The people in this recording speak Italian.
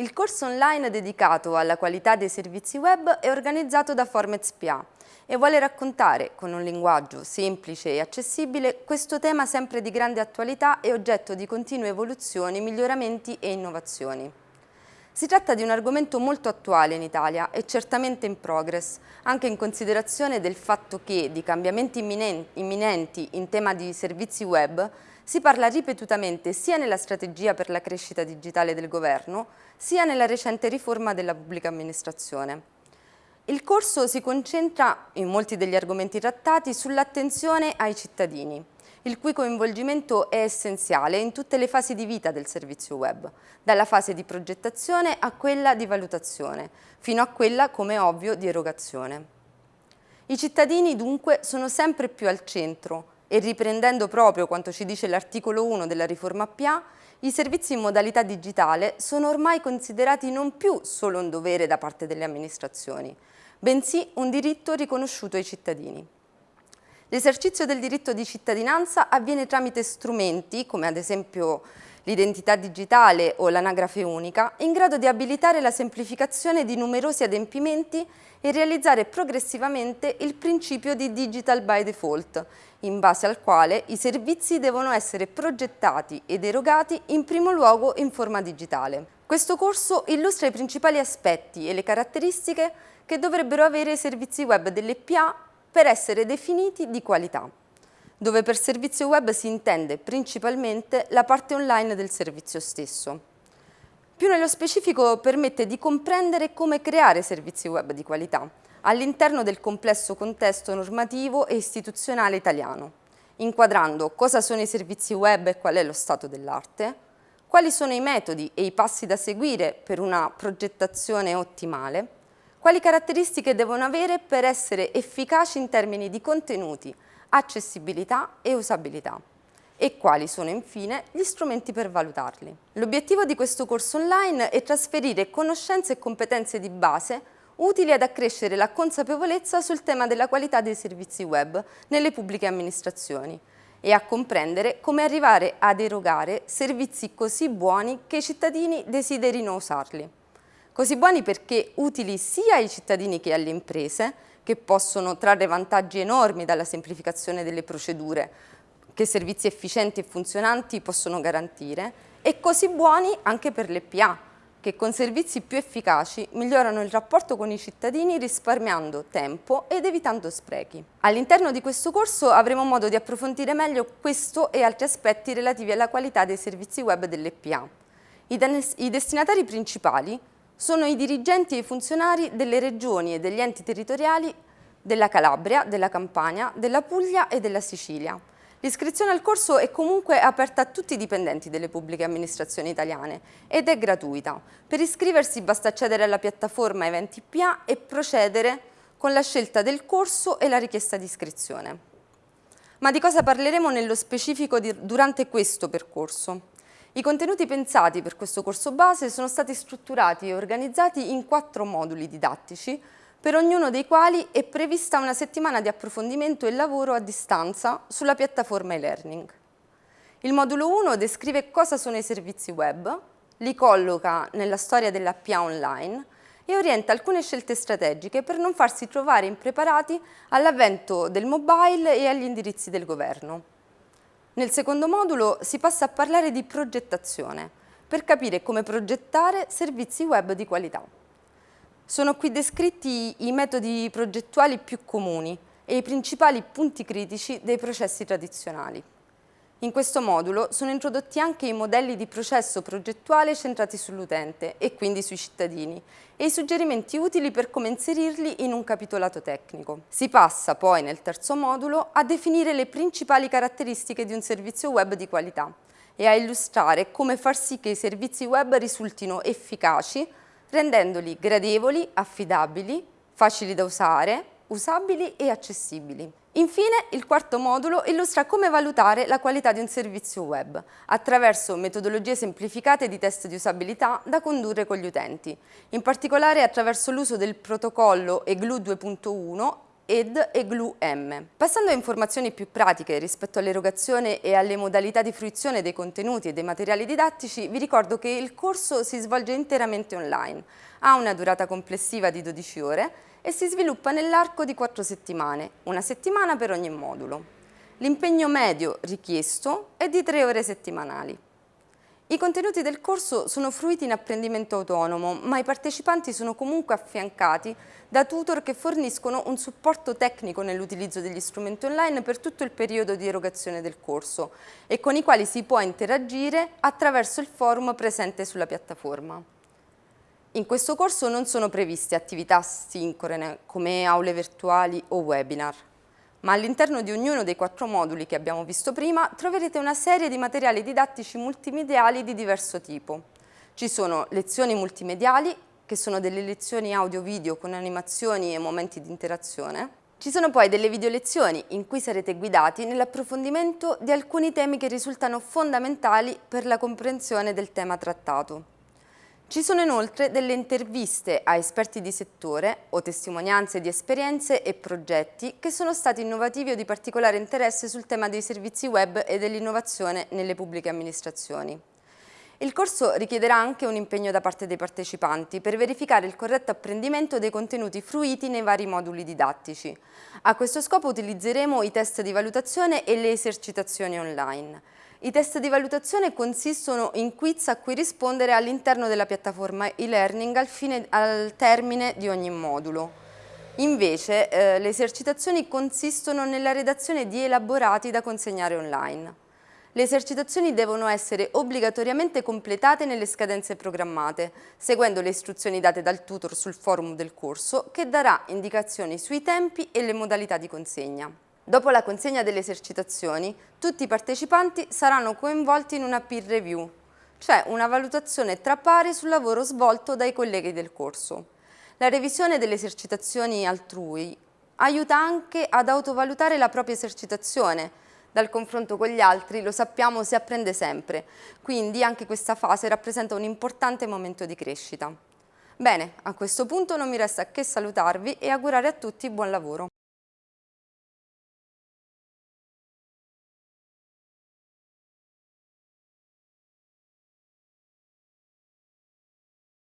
Il corso online dedicato alla qualità dei servizi web è organizzato da Formez PA e vuole raccontare, con un linguaggio semplice e accessibile, questo tema sempre di grande attualità e oggetto di continue evoluzioni, miglioramenti e innovazioni. Si tratta di un argomento molto attuale in Italia e certamente in progress, anche in considerazione del fatto che di cambiamenti imminenti in tema di servizi web si parla ripetutamente sia nella strategia per la crescita digitale del governo, sia nella recente riforma della pubblica amministrazione. Il corso si concentra, in molti degli argomenti trattati, sull'attenzione ai cittadini, il cui coinvolgimento è essenziale in tutte le fasi di vita del servizio web, dalla fase di progettazione a quella di valutazione, fino a quella, come ovvio, di erogazione. I cittadini dunque sono sempre più al centro e riprendendo proprio quanto ci dice l'articolo 1 della riforma PA, i servizi in modalità digitale sono ormai considerati non più solo un dovere da parte delle amministrazioni, bensì un diritto riconosciuto ai cittadini. L'esercizio del diritto di cittadinanza avviene tramite strumenti, come ad esempio l'identità digitale o l'anagrafe unica, in grado di abilitare la semplificazione di numerosi adempimenti e realizzare progressivamente il principio di digital by default, in base al quale i servizi devono essere progettati ed erogati in primo luogo in forma digitale. Questo corso illustra i principali aspetti e le caratteristiche che dovrebbero avere i servizi web dell'EPA per essere definiti di qualità, dove per servizio web si intende principalmente la parte online del servizio stesso. Più nello specifico permette di comprendere come creare servizi web di qualità, all'interno del complesso contesto normativo e istituzionale italiano, inquadrando cosa sono i servizi web e qual è lo stato dell'arte, quali sono i metodi e i passi da seguire per una progettazione ottimale, quali caratteristiche devono avere per essere efficaci in termini di contenuti, accessibilità e usabilità e quali sono infine gli strumenti per valutarli. L'obiettivo di questo corso online è trasferire conoscenze e competenze di base utili ad accrescere la consapevolezza sul tema della qualità dei servizi web nelle pubbliche amministrazioni e a comprendere come arrivare ad erogare servizi così buoni che i cittadini desiderino usarli. Così buoni perché utili sia ai cittadini che alle imprese, che possono trarre vantaggi enormi dalla semplificazione delle procedure, che servizi efficienti e funzionanti possono garantire, e così buoni anche per le PA, che con servizi più efficaci migliorano il rapporto con i cittadini risparmiando tempo ed evitando sprechi. All'interno di questo corso avremo modo di approfondire meglio questo e altri aspetti relativi alla qualità dei servizi web dell'EPA. I, I destinatari principali sono i dirigenti e i funzionari delle regioni e degli enti territoriali della Calabria, della Campania, della Puglia e della Sicilia, L'iscrizione al corso è comunque aperta a tutti i dipendenti delle pubbliche amministrazioni italiane ed è gratuita. Per iscriversi basta accedere alla piattaforma Eventi PA e procedere con la scelta del corso e la richiesta di iscrizione. Ma di cosa parleremo nello specifico durante questo percorso? I contenuti pensati per questo corso base sono stati strutturati e organizzati in quattro moduli didattici per ognuno dei quali è prevista una settimana di approfondimento e lavoro a distanza sulla piattaforma e-learning. Il modulo 1 descrive cosa sono i servizi web, li colloca nella storia della PA online e orienta alcune scelte strategiche per non farsi trovare impreparati all'avvento del mobile e agli indirizzi del governo. Nel secondo modulo si passa a parlare di progettazione, per capire come progettare servizi web di qualità. Sono qui descritti i metodi progettuali più comuni e i principali punti critici dei processi tradizionali. In questo modulo sono introdotti anche i modelli di processo progettuale centrati sull'utente e quindi sui cittadini e i suggerimenti utili per come inserirli in un capitolato tecnico. Si passa poi nel terzo modulo a definire le principali caratteristiche di un servizio web di qualità e a illustrare come far sì che i servizi web risultino efficaci rendendoli gradevoli, affidabili, facili da usare, usabili e accessibili. Infine, il quarto modulo illustra come valutare la qualità di un servizio web attraverso metodologie semplificate di test di usabilità da condurre con gli utenti, in particolare attraverso l'uso del protocollo EGLU 2.1 ED e GLU-M. Passando a informazioni più pratiche rispetto all'erogazione e alle modalità di fruizione dei contenuti e dei materiali didattici, vi ricordo che il corso si svolge interamente online, ha una durata complessiva di 12 ore e si sviluppa nell'arco di 4 settimane, una settimana per ogni modulo. L'impegno medio richiesto è di 3 ore settimanali. I contenuti del corso sono fruiti in apprendimento autonomo, ma i partecipanti sono comunque affiancati da tutor che forniscono un supporto tecnico nell'utilizzo degli strumenti online per tutto il periodo di erogazione del corso e con i quali si può interagire attraverso il forum presente sulla piattaforma. In questo corso non sono previste attività sincrone come aule virtuali o webinar ma all'interno di ognuno dei quattro moduli che abbiamo visto prima troverete una serie di materiali didattici multimediali di diverso tipo. Ci sono lezioni multimediali, che sono delle lezioni audio-video con animazioni e momenti di interazione. Ci sono poi delle video lezioni in cui sarete guidati nell'approfondimento di alcuni temi che risultano fondamentali per la comprensione del tema trattato. Ci sono inoltre delle interviste a esperti di settore o testimonianze di esperienze e progetti che sono stati innovativi o di particolare interesse sul tema dei servizi web e dell'innovazione nelle pubbliche amministrazioni. Il corso richiederà anche un impegno da parte dei partecipanti per verificare il corretto apprendimento dei contenuti fruiti nei vari moduli didattici. A questo scopo utilizzeremo i test di valutazione e le esercitazioni online. I test di valutazione consistono in quiz a cui rispondere all'interno della piattaforma e-learning al, al, termine di ogni modulo. Invece eh, le esercitazioni consistono nella redazione di elaborati da consegnare online. Le esercitazioni devono essere obbligatoriamente completate nelle scadenze programmate, seguendo le istruzioni date dal tutor sul forum del corso che darà indicazioni sui tempi e le modalità di consegna. Dopo la consegna delle esercitazioni, tutti i partecipanti saranno coinvolti in una peer review, cioè una valutazione tra pari sul lavoro svolto dai colleghi del corso. La revisione delle esercitazioni altrui aiuta anche ad autovalutare la propria esercitazione. Dal confronto con gli altri, lo sappiamo, si apprende sempre, quindi anche questa fase rappresenta un importante momento di crescita. Bene, a questo punto non mi resta che salutarvi e augurare a tutti buon lavoro.